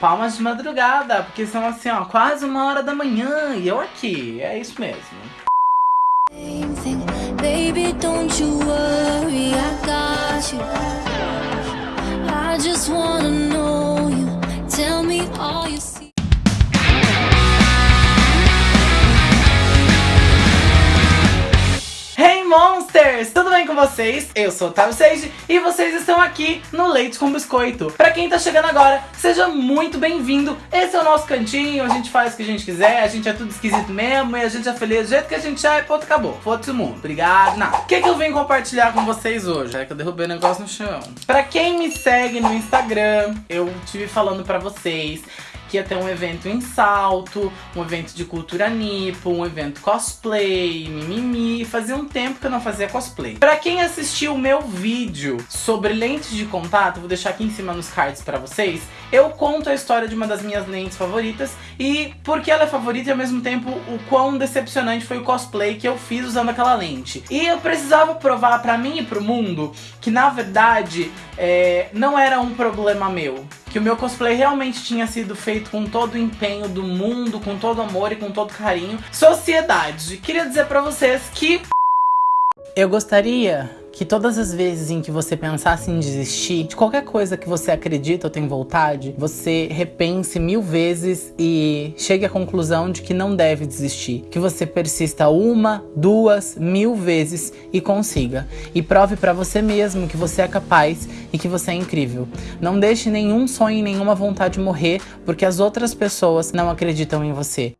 palmas de madrugada, porque são assim, ó, quase uma hora da manhã e eu aqui, é isso mesmo. Tell me all you see. Tudo bem com vocês? Eu sou o Otávio Seiji e vocês estão aqui no Leite com Biscoito. Pra quem tá chegando agora, seja muito bem-vindo. Esse é o nosso cantinho, a gente faz o que a gente quiser, a gente é tudo esquisito mesmo e a gente é feliz do jeito que a gente é e ponto, acabou. Foda-se o mundo. Obrigado. O que, que eu vim compartilhar com vocês hoje? É que eu derrubei o negócio no chão. Pra quem me segue no Instagram, eu tive falando pra vocês que ia ter um evento em salto, um evento de cultura nipo, um evento cosplay, mimimi. Fazia um tempo que eu não fazia cosplay. Pra quem assistiu o meu vídeo sobre lentes de contato, vou deixar aqui em cima nos cards pra vocês, eu conto a história de uma das minhas lentes favoritas e porque ela é favorita e ao mesmo tempo o quão decepcionante foi o cosplay que eu fiz usando aquela lente. E eu precisava provar pra mim e pro mundo que na verdade é, não era um problema meu que o meu cosplay realmente tinha sido feito com todo o empenho do mundo, com todo amor e com todo carinho. Sociedade, queria dizer pra vocês que... Eu gostaria que todas as vezes em que você pensasse em desistir de qualquer coisa que você acredita ou tem vontade, você repense mil vezes e chegue à conclusão de que não deve desistir. Que você persista uma, duas, mil vezes e consiga. E prove para você mesmo que você é capaz e que você é incrível. Não deixe nenhum sonho e nenhuma vontade morrer porque as outras pessoas não acreditam em você.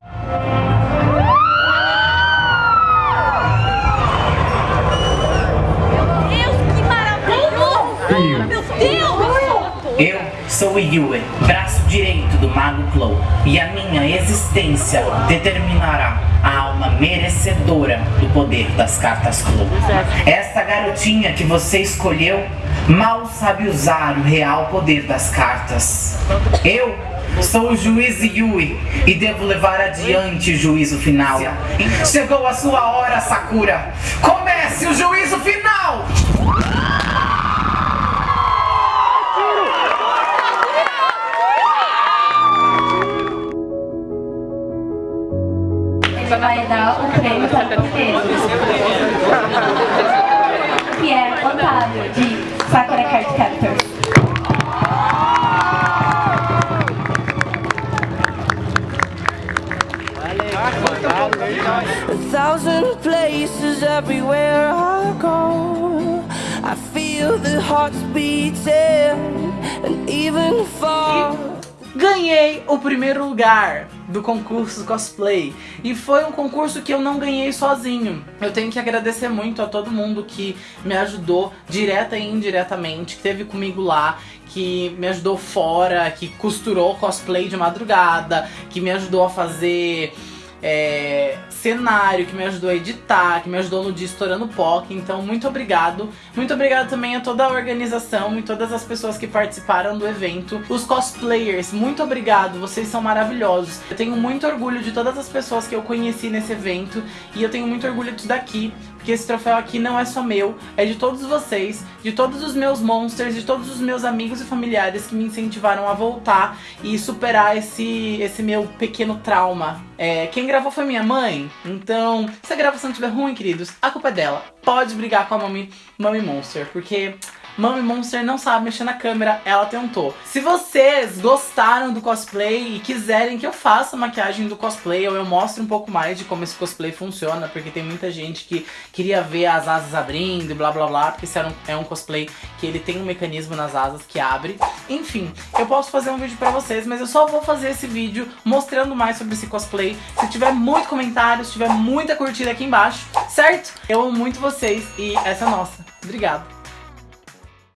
Eu sou Yue, braço direito do Mago Clow, e a minha existência determinará a alma merecedora do poder das cartas Clow. Essa garotinha que você escolheu mal sabe usar o real poder das cartas. Eu Sou o juiz Yui e devo levar adiante o juízo final. Chegou a sua hora, Sakura! Comece o juízo final! Vai dar o prêmio para vocês. Que é Otávio, de Sakura Card Captors. A thousand places everywhere I go I feel the hearts beating and even fall Ganhei o primeiro lugar do concurso cosplay. E foi um concurso que eu não ganhei sozinho. Eu tenho que agradecer muito a todo mundo que me ajudou direta e indiretamente, que esteve comigo lá, que me ajudou fora, que costurou cosplay de madrugada, que me ajudou a fazer é, cenário, que me ajudou a editar, que me ajudou no dia estourando POC. Então, muito obrigado. Muito obrigado também a toda a organização e todas as pessoas que participaram do evento. Os cosplayers, muito obrigado, vocês são maravilhosos. Eu tenho muito orgulho de todas as pessoas que eu conheci nesse evento e eu tenho muito orgulho disso daqui, porque esse troféu aqui não é só meu, é de todos vocês, de todos os meus monsters, de todos os meus amigos e familiares que me incentivaram a voltar e superar esse, esse meu pequeno trauma. É, quem gravou foi minha mãe, então se a gravação estiver ruim, queridos, a culpa é dela. Pode brigar com a Mami, Mami Monster, porque Mami Monster não sabe mexer na câmera, ela tentou. Se vocês gostaram do cosplay e quiserem que eu faça maquiagem do cosplay ou eu mostre um pouco mais de como esse cosplay funciona, porque tem muita gente que queria ver as asas abrindo e blá blá blá, porque esse é um, cosplay que ele tem um mecanismo nas asas que abre. Enfim, eu posso fazer um vídeo pra vocês, mas eu só vou fazer esse vídeo mostrando mais sobre esse cosplay. Se tiver muito comentário, se tiver muita curtida aqui embaixo, certo? Eu amo muito vocês e essa é nossa. Obrigado.